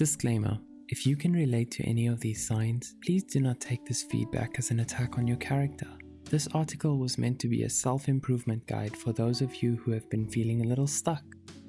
Disclaimer If you can relate to any of these signs, please do not take this feedback as an attack on your character. This article was meant to be a self improvement guide for those of you who have been feeling a little stuck.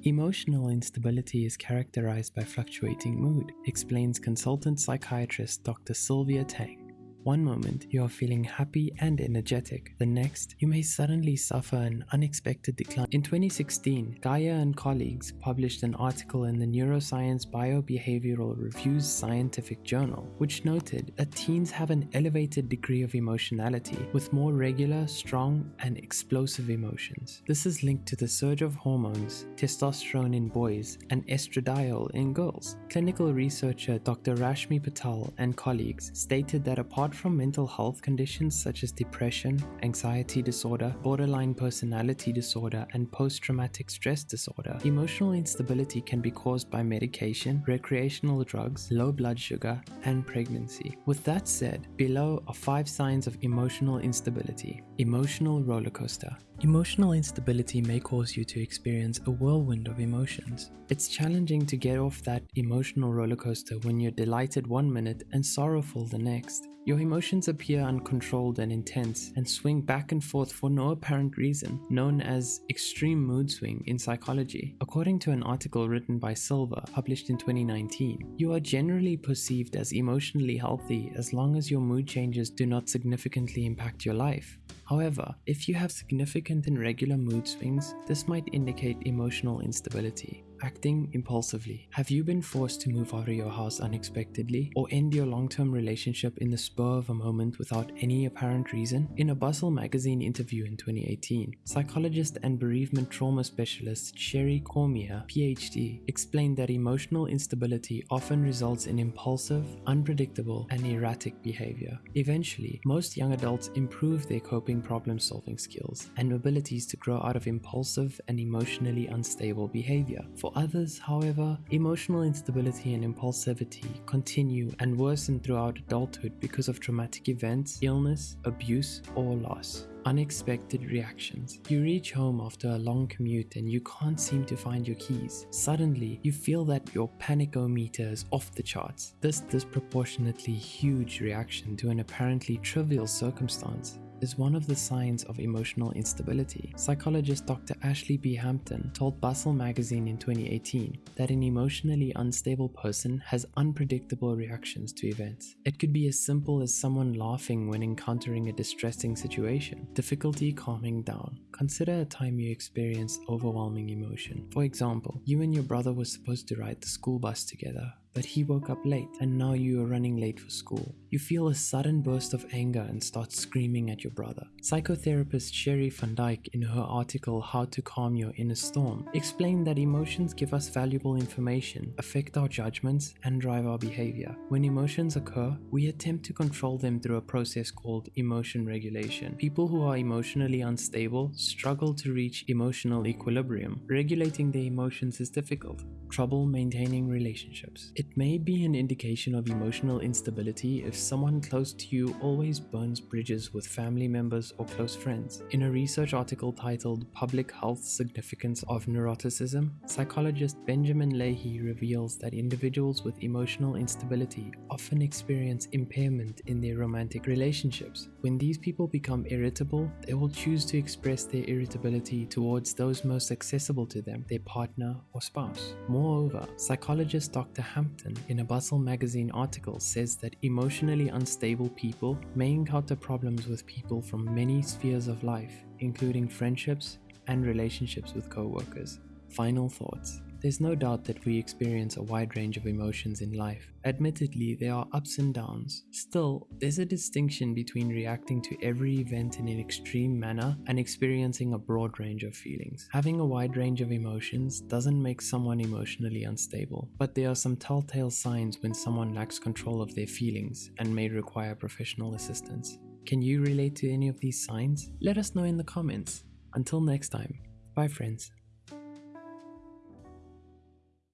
Emotional instability is characterized by fluctuating mood, explains consultant psychiatrist Dr. Sylvia Tang. One moment you are feeling happy and energetic, the next you may suddenly suffer an unexpected decline. In 2016, Guyer and colleagues published an article in the Neuroscience Biobehavioral Reviews scientific journal, which noted that teens have an elevated degree of emotionality with more regular, strong, and explosive emotions. This is linked to the surge of hormones, testosterone in boys, and estradiol in girls. Clinical researcher Dr. Rashmi Patel and colleagues stated that apart Apart from mental health conditions such as depression, anxiety disorder, borderline personality disorder, and post traumatic stress disorder, emotional instability can be caused by medication, recreational drugs, low blood sugar, and pregnancy. With that said, below are five signs of emotional instability. Emotional roller coaster. Emotional instability may cause you to experience a whirlwind of emotions. It's challenging to get off that emotional roller coaster when you're delighted one minute and sorrowful the next. Your emotions appear uncontrolled and intense and swing back and forth for no apparent reason, known as extreme mood swing in psychology. According to an article written by Silver, published in 2019, you are generally perceived as emotionally healthy as long as your mood changes do not significantly impact your life. However, if you have significant and regular mood swings, this might indicate emotional instability. Acting impulsively. Have you been forced to move out of your house unexpectedly or end your long-term relationship in the spur of a moment without any apparent reason? In a Bustle magazine interview in 2018, psychologist and bereavement trauma specialist Sherry Cormier, PhD, explained that emotional instability often results in impulsive, unpredictable, and erratic behavior. Eventually, most young adults improve their coping problem-solving skills and abilities to grow out of impulsive and emotionally unstable behavior. For others, however, emotional instability and impulsivity continue and worsen throughout adulthood because of traumatic events, illness, abuse, or loss. Unexpected reactions. You reach home after a long commute and you can't seem to find your keys. Suddenly, you feel that your panicometer is off the charts. This disproportionately huge reaction to an apparently trivial circumstance is one of the signs of emotional instability. Psychologist Dr. Ashley B. Hampton told Bustle magazine in 2018 that an emotionally unstable person has unpredictable reactions to events. It could be as simple as someone laughing when encountering a distressing situation, difficulty calming down. Consider a time you experienced overwhelming emotion. For example, you and your brother were supposed to ride the school bus together, but he woke up late and now you are running late for school. You feel a sudden burst of anger and start screaming at your brother. Psychotherapist Sheri Van Dijk in her article How to Calm Your Inner Storm explained that emotions give us valuable information, affect our judgments, and drive our behavior. When emotions occur, we attempt to control them through a process called emotion regulation. People who are emotionally unstable struggle to reach emotional equilibrium. Regulating their emotions is difficult. Trouble maintaining relationships. It may be an indication of emotional instability if someone close to you always burns bridges with family members or close friends. In a research article titled Public Health Significance of Neuroticism, psychologist Benjamin Lahey reveals that individuals with emotional instability often experience impairment in their romantic relationships. When these people become irritable, they will choose to express their irritability towards those most accessible to them, their partner or spouse. Moreover, psychologist Dr. Hampton In a Bustle magazine article says that emotionally unstable people may encounter problems with people from many spheres of life, including friendships and relationships with co-workers. Final thoughts. There's no doubt that we experience a wide range of emotions in life. Admittedly, there are ups and downs. Still, there's a distinction between reacting to every event in an extreme manner and experiencing a broad range of feelings. Having a wide range of emotions doesn't make someone emotionally unstable, but there are some telltale signs when someone lacks control of their feelings and may require professional assistance. Can you relate to any of these signs? Let us know in the comments. Until next time, bye friends.